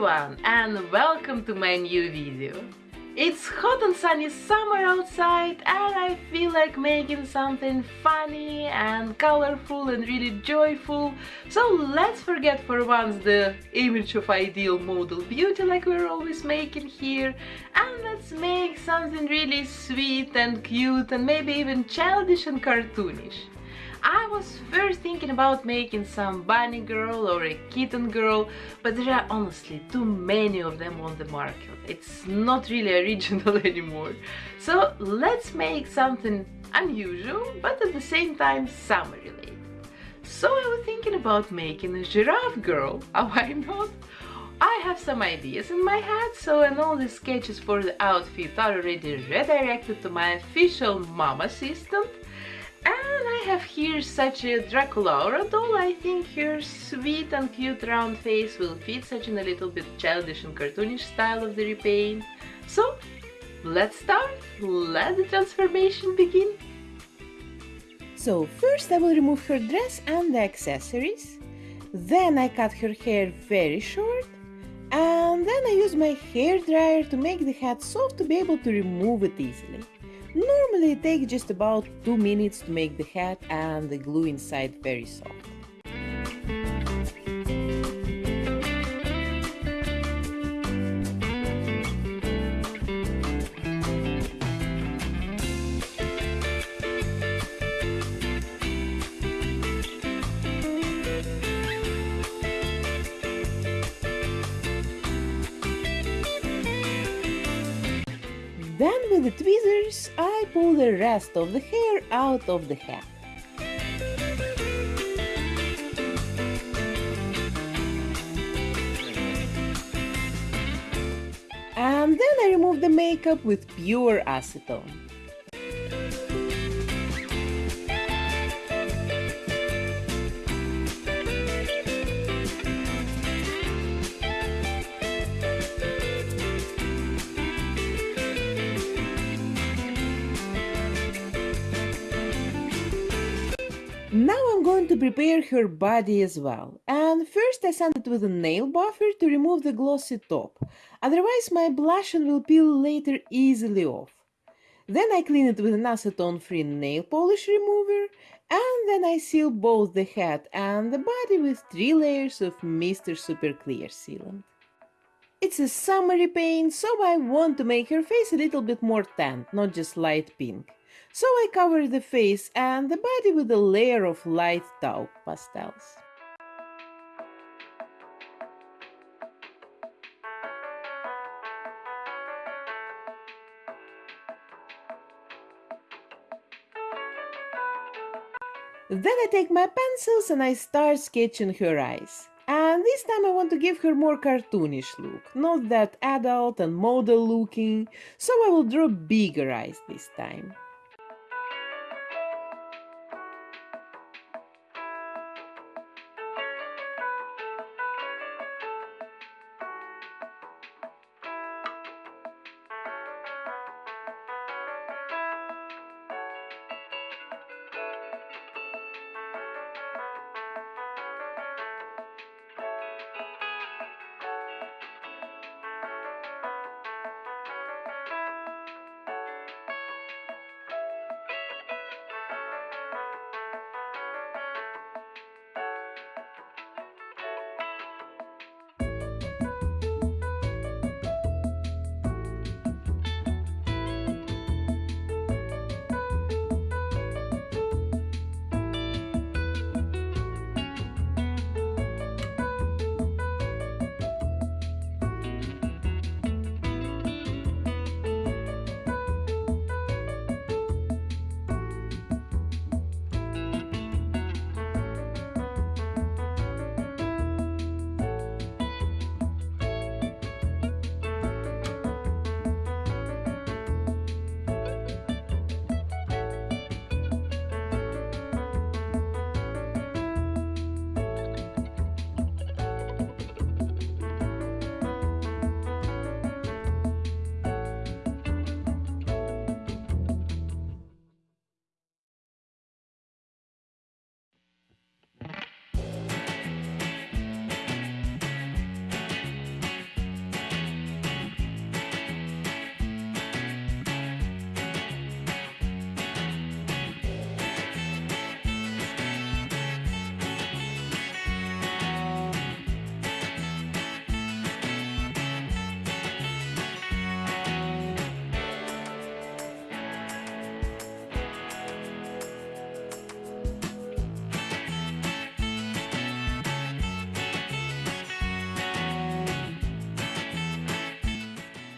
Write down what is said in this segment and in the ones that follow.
everyone and welcome to my new video. It's hot and sunny summer outside and I feel like making something funny and colorful and really joyful. So let's forget for once the image of ideal model beauty like we're always making here and let's make something really sweet and cute and maybe even childish and cartoonish. I was first thinking about making some bunny girl or a kitten girl, but there are honestly too many of them on the market. It's not really original anymore. So let's make something unusual, but at the same time summer related. So I was thinking about making a giraffe girl, why not? I have some ideas in my head, so and all the sketches for the outfit are already redirected to my official mom assistant I have here such a Draculaura doll. I think her sweet and cute round face will fit such in a little bit childish and cartoonish style of the repaint. So, let's start. Let the transformation begin. So first I will remove her dress and the accessories. Then I cut her hair very short. And then I use my hair dryer to make the hat soft to be able to remove it easily. Normally it takes just about 2 minutes to make the hat and the glue inside very soft. Then with the tweezers pull the rest of the hair out of the hat. And then I remove the makeup with pure acetone. To prepare her body as well. And first I sand it with a nail buffer to remove the glossy top. Otherwise my blush will peel later easily off. Then I clean it with an acetone-free nail polish remover and then I seal both the head and the body with three layers of Mr. Super Clear sealant. It's a summery paint, so I want to make her face a little bit more tan, not just light pink. So I cover the face and the body with a layer of light taupe pastels. Then I take my pencils and I start sketching her eyes. And this time I want to give her more cartoonish look, not that adult and model looking, so I will draw bigger eyes this time.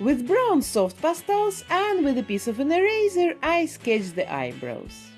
With brown soft pastels and with a piece of an eraser, I sketch the eyebrows.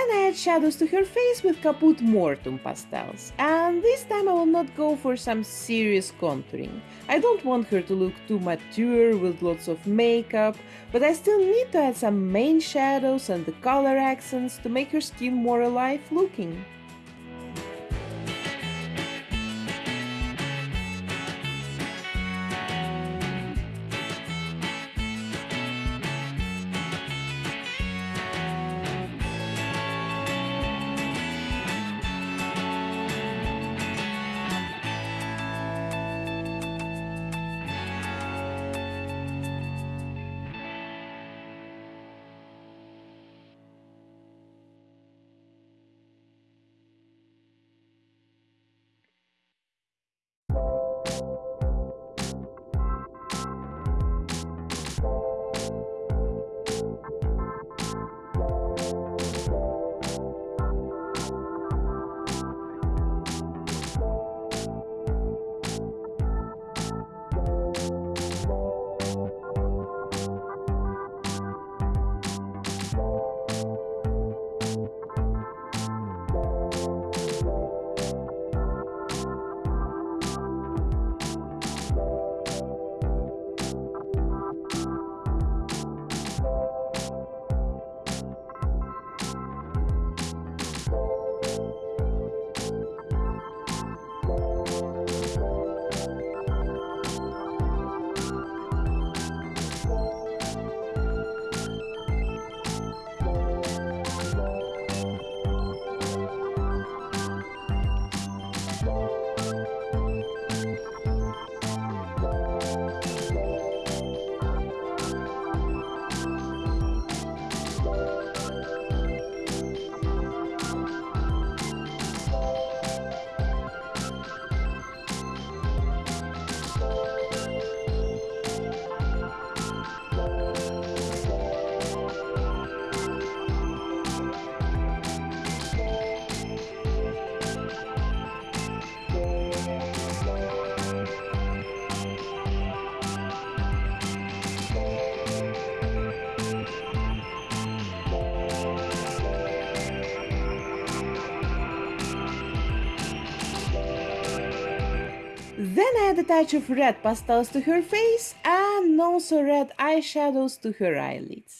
Then I add shadows to her face with Caput Mortuum pastels. And this time I will not go for some serious contouring. I don't want her to look too mature with lots of makeup, but I still need to add some main shadows and the color accents to make her skin more alive looking. Add a touch of red pastels to her face and also red eyeshadows to her eyelids.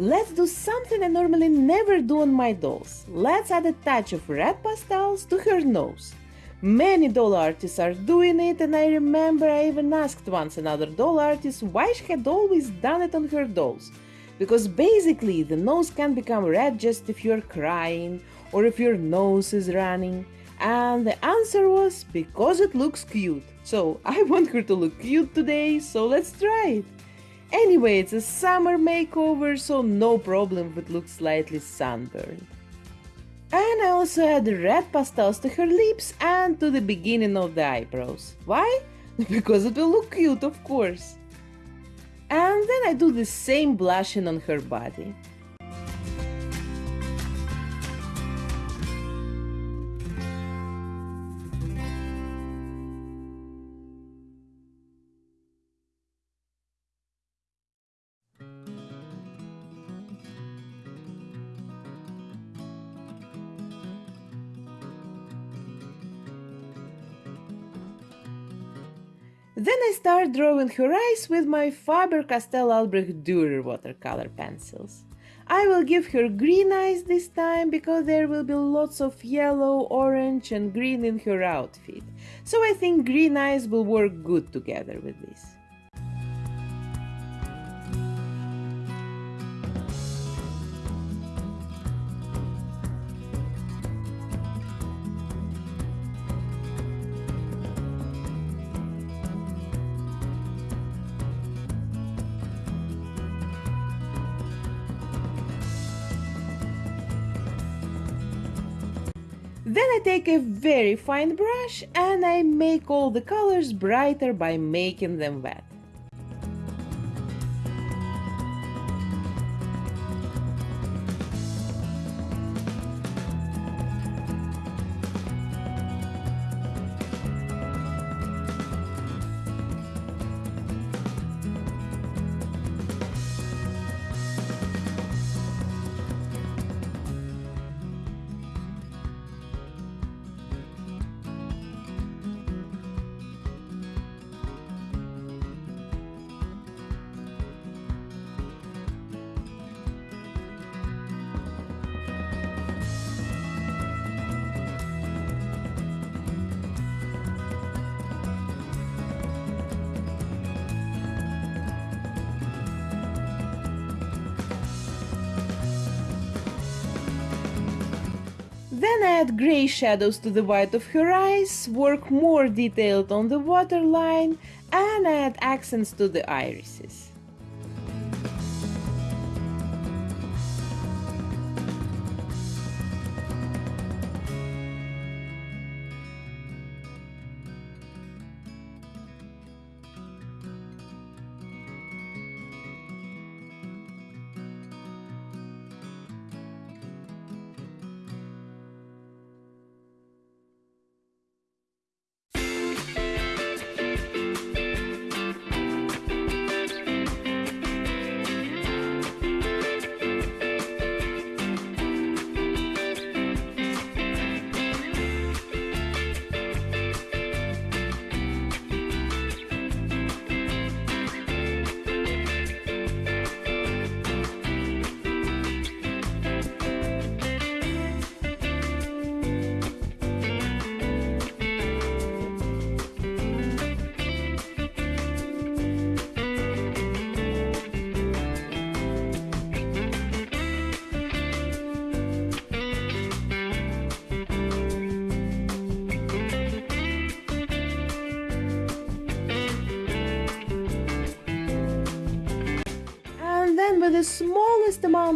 Let's do something I normally never do on my dolls. Let's add a touch of red pastels to her nose. Many doll artists are doing it, and I remember I even asked once another doll artist why she had always done it on her dolls. Because basically, the nose can become red just if you're crying or if your nose is running. And the answer was because it looks cute. So I want her to look cute today, so let's try it. Anyway, it's a summer makeover, so no problem if it looks slightly sunburned. And I also add red pastels to her lips and to the beginning of the eyebrows. Why? Because it will look cute, of course. And then I do the same blushing on her body. Start drawing her eyes with my Faber-Castell Albrecht Dürer watercolor pencils. I will give her green eyes this time because there will be lots of yellow, orange and green in her outfit. So I think green eyes will work good together with this. Take a very fine brush and I make all the colors brighter by making them wet. Add grey shadows to the white of her eyes, work more detailed on the waterline, and add accents to the irises.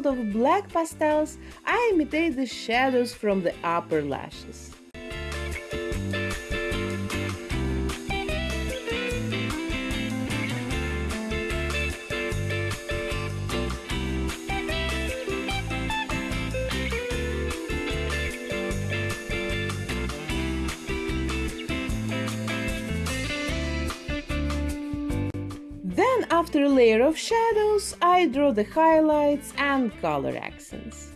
Of black pastels, I imitate the shadows from the upper lashes. After layer of shadows, I draw the highlights and color accents.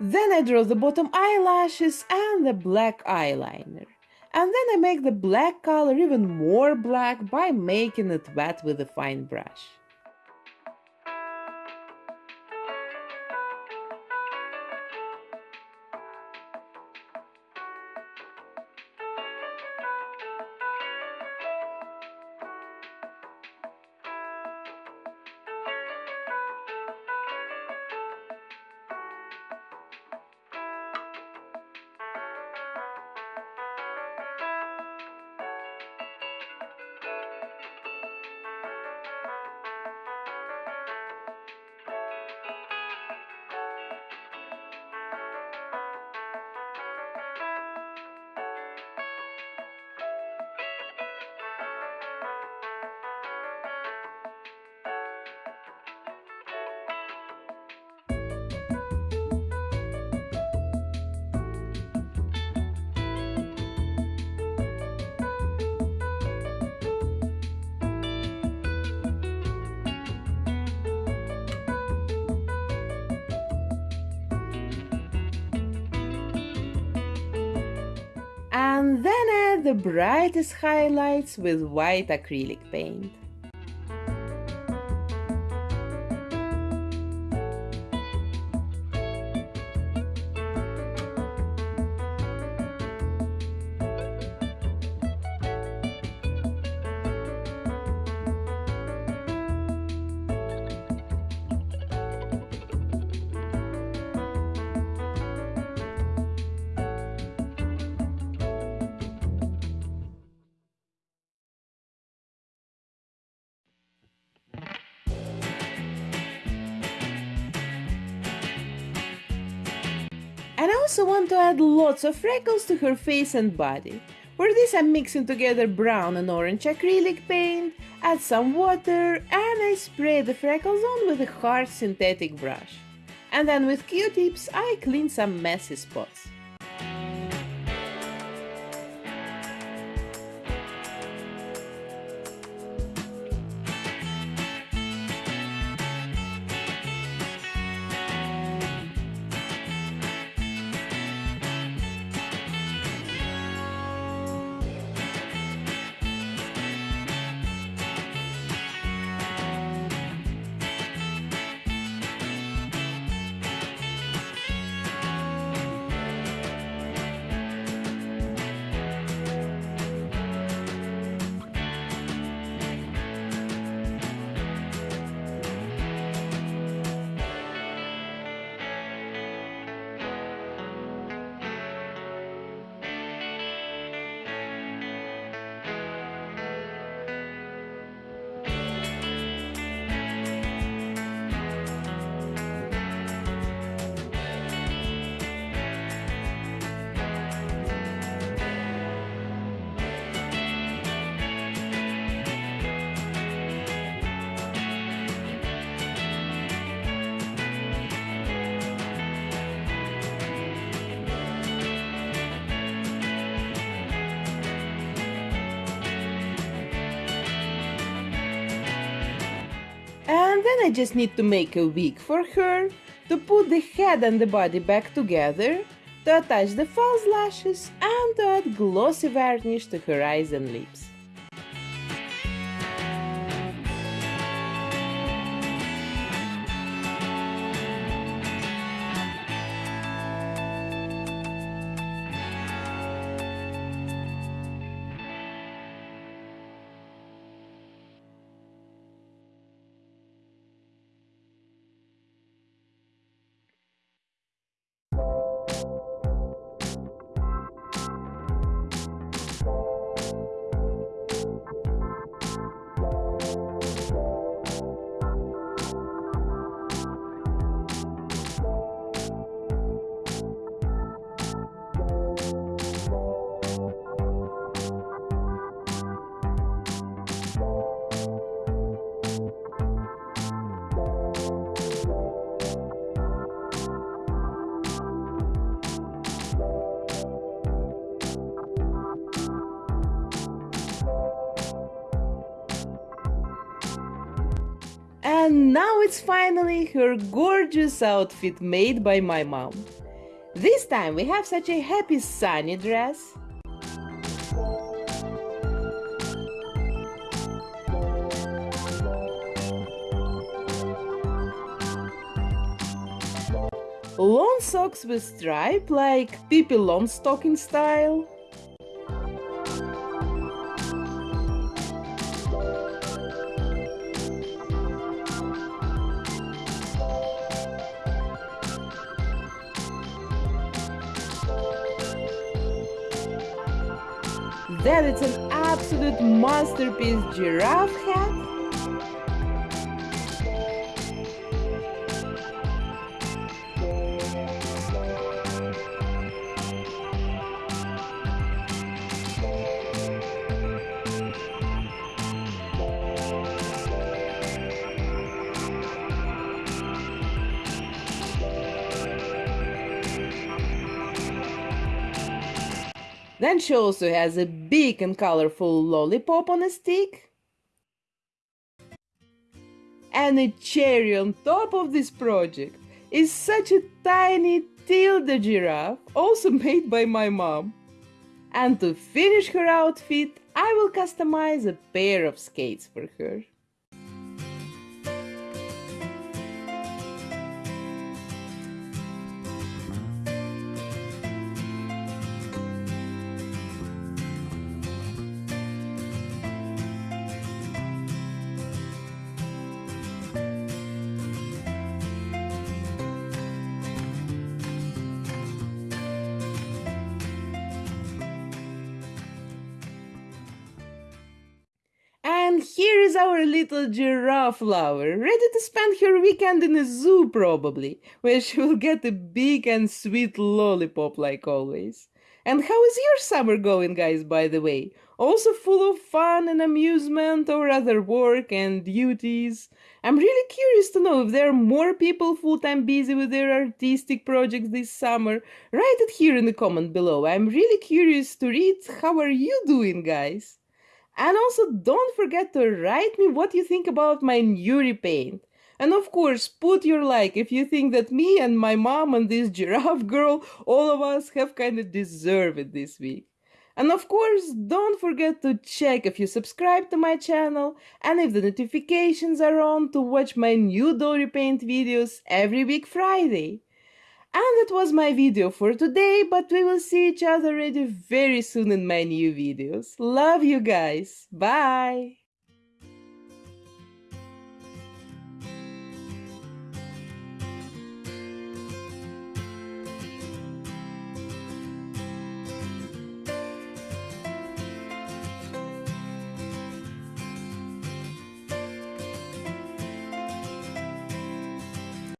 Then I draw the bottom eyelashes and the black eyeliner. And then I make the black color even more black by making it wet with a fine brush. And then add the brightest highlights with white acrylic paint. And I also want to add lots of freckles to her face and body. For this I'm mixing together brown and orange acrylic paint, add some water, and I spray the freckles on with a hard synthetic brush. And then with q-tips I clean some messy spots. Then I just need to make a wig for her, to put the head and the body back together, to attach the false lashes, and to add glossy varnish to her eyes and lips. And finally her gorgeous outfit made by my mom. This time we have such a happy sunny dress. Long socks with stripe like Pippi Longstocking style. Absolute masterpiece giraffe hat. Then she also has a big and colorful lollipop on a stick. And a cherry on top of this project is such a tiny Tilda giraffe, also made by my mom. And to finish her outfit, I will customize a pair of skates for her. Here is our little giraffe lover, ready to spend her weekend in a zoo probably, where she will get a big and sweet lollipop like always. And how is your summer going, guys, by the way? Also full of fun and amusement or other work and duties? I'm really curious to know if there are more people full-time busy with their artistic projects this summer. Write it here in the comment below. I'm really curious to read how are you doing, guys? And also don't forget to write me what you think about my new repaint. And of course, put your like if you think that me and my mom and this giraffe girl, all of us have kind of deserved it this week. And of course, don't forget to check if you subscribe to my channel and if the notifications are on to watch my new doll repaint videos every week Friday. And that was my video for today, but we will see each other already very soon in my new videos. Love you guys. Bye.